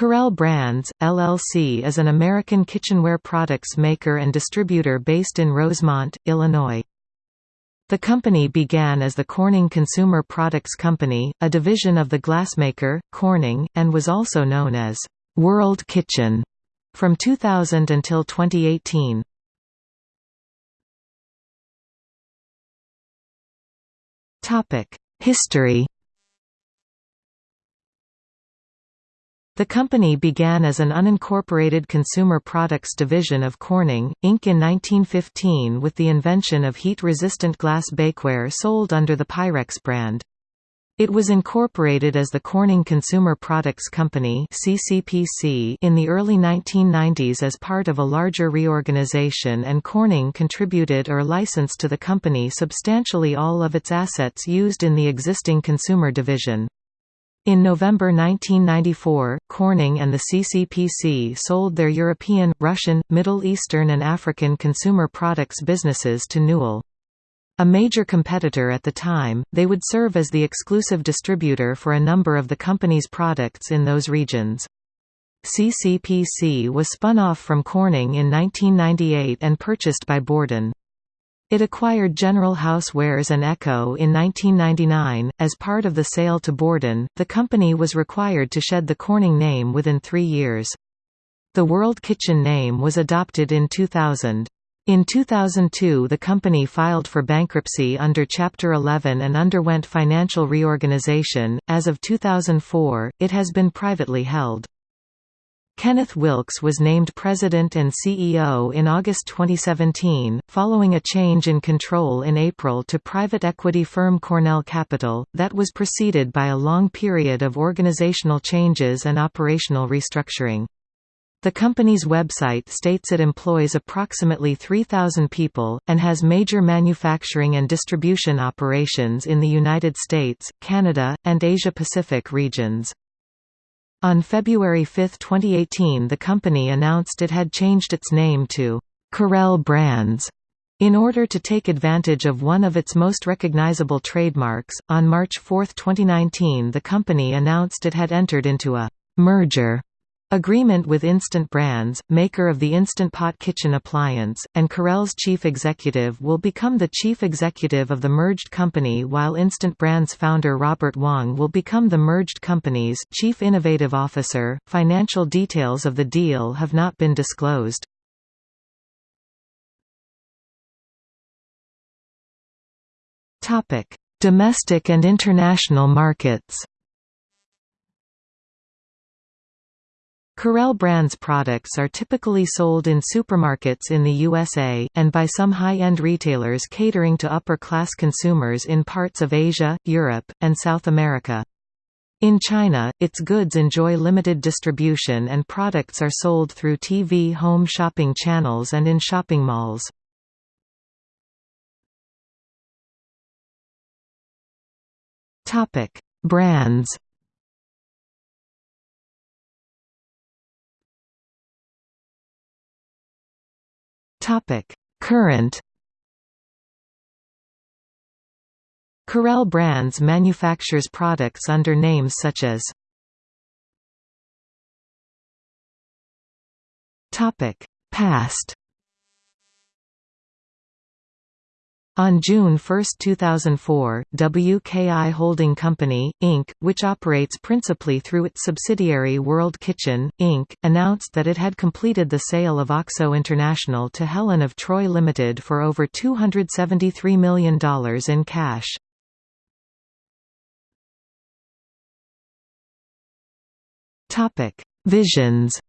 Corelle Brands, LLC is an American kitchenware products maker and distributor based in Rosemont, Illinois. The company began as the Corning Consumer Products Company, a division of the glassmaker, Corning, and was also known as World Kitchen from 2000 until 2018. History The company began as an unincorporated consumer products division of Corning, Inc. in 1915 with the invention of heat-resistant glass bakeware sold under the Pyrex brand. It was incorporated as the Corning Consumer Products Company (CCPC) in the early 1990s as part of a larger reorganization and Corning contributed or licensed to the company substantially all of its assets used in the existing consumer division. In November 1994, Corning and the CCPC sold their European, Russian, Middle Eastern and African consumer products businesses to Newell. A major competitor at the time, they would serve as the exclusive distributor for a number of the company's products in those regions. CCPC was spun off from Corning in 1998 and purchased by Borden. It acquired General Housewares and EKCO in 1999. As part of the sale to Borden, the company was required to shed the Corning name within three years. The World Kitchen name was adopted in 2000. In 2002 the company filed for bankruptcy under Chapter 11 and underwent financial reorganization. As of 2004, it has been privately held. Kenneth Wilkes was named President and CEO in August 2017, following a change in control in April to private equity firm Cornell Capital, that was preceded by a long period of organizational changes and operational restructuring. The company's website states it employs approximately 3,000 people, and has major manufacturing and distribution operations in the United States, Canada, and Asia-Pacific regions. On February 5, 2018 the company announced it had changed its name to Corelle Brands in order to take advantage of one of its most recognizable trademarks. On March 4, 2019 the company announced it had entered into a merger Agreement with Instant Brands, maker of the Instant Pot kitchen appliance, and Corelle's chief executive will become the chief executive of the merged company while Instant Brands founder Robert Wong will become the merged company's chief innovative officer. Financial details of the deal have not been disclosed. Topic: Domestic and international markets. Corelle Brands products are typically sold in supermarkets in the USA, and by some high-end retailers catering to upper-class consumers in parts of Asia, Europe, and South America. In China, its goods enjoy limited distribution and products are sold through TV home shopping channels and in shopping malls. Brands Topic: Current Corelle Brands manufactures products under names such as Topic: Past On June 1, 2004, WKI Holding Company, Inc., which operates principally through its subsidiary World Kitchen, Inc., announced that it had completed the sale of OXO International to Helen of Troy Limited for over $273 million in cash. Visions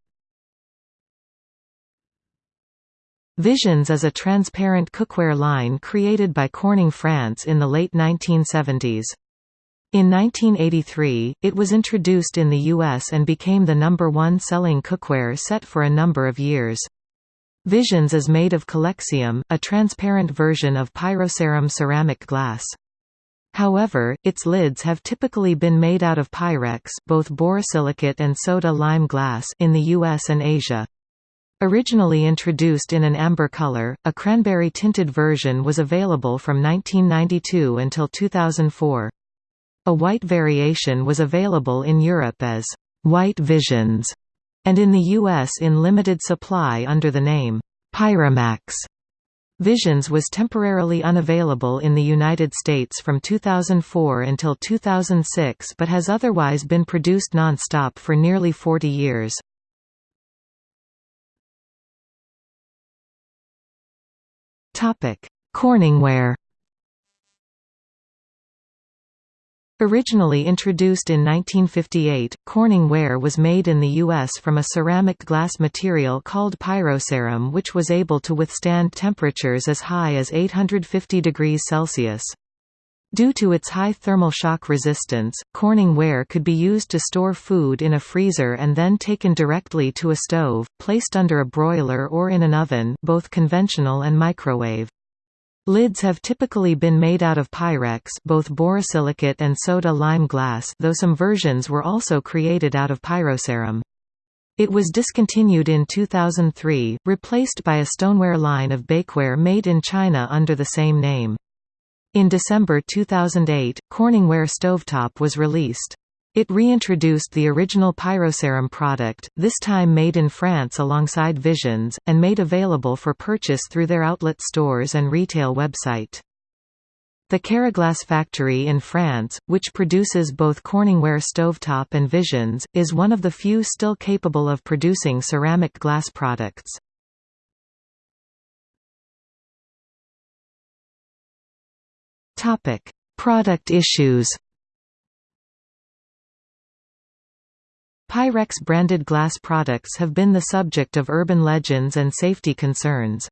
Visions is a transparent cookware line created by Corning France in the late 1970s. In 1983, it was introduced in the US and became the number one selling cookware set for a number of years. Visions is made of Calexium, a transparent version of pyroceram ceramic glass. However, its lids have typically been made out of Pyrex both borosilicate and soda lime glass in the US and Asia. Originally introduced in an amber color, a cranberry-tinted version was available from 1992 until 2004. A white variation was available in Europe as White Visions, and in the U.S. in limited supply under the name Pyramax. Visions was temporarily unavailable in the United States from 2004 until 2006 but has otherwise been produced non-stop for nearly 40 years. Corningware Originally introduced in 1958, Corning ware was made in the U.S. from a ceramic glass material called pyroceram which was able to withstand temperatures as high as 850 degrees Celsius. Due to its high thermal shock resistance, Corning ware could be used to store food in a freezer and then taken directly to a stove, placed under a broiler or in an oven both conventional and microwave. Lids have typically been made out of Pyrex both borosilicate and soda-lime glass though some versions were also created out of pyroceram. It was discontinued in 2003, replaced by a stoneware line of bakeware made in China under the same name. In December 2008, Corningware Stovetop was released. It reintroduced the original Pyroceram product, this time made in France alongside Visions, and made available for purchase through their outlet stores and retail website. The Keraglass factory in France, which produces both Corningware Stovetop and Visions, is one of the few still capable of producing ceramic glass products. Product issues Pyrex-branded glass products have been the subject of urban legends and safety concerns.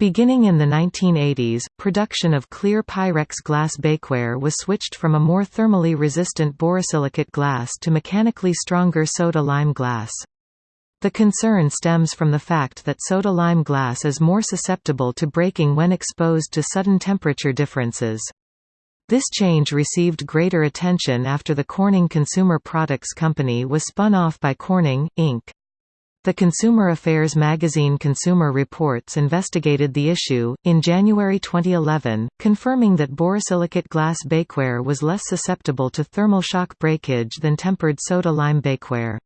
Beginning in the 1980s, production of clear Pyrex glass bakeware was switched from a more thermally resistant borosilicate glass to mechanically stronger soda-lime glass. The concern stems from the fact that soda-lime glass is more susceptible to breaking when exposed to sudden temperature differences. This change received greater attention after the Corning Consumer Products Company was spun off by Corning, Inc. The Consumer Affairs magazine Consumer Reports investigated the issue, in January 2011, confirming that borosilicate glass bakeware was less susceptible to thermal shock breakage than tempered soda-lime bakeware.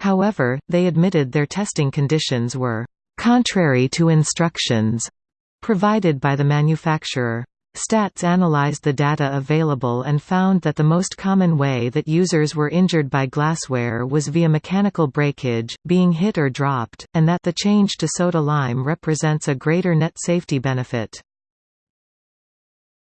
However, they admitted their testing conditions were «contrary to instructions» provided by the manufacturer. Stats analyzed the data available and found that the most common way that users were injured by glassware was via mechanical breakage, being hit or dropped, and that the change to soda lime represents a greater net safety benefit.